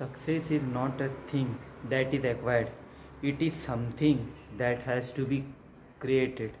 Success is not a thing that is acquired, it is something that has to be created.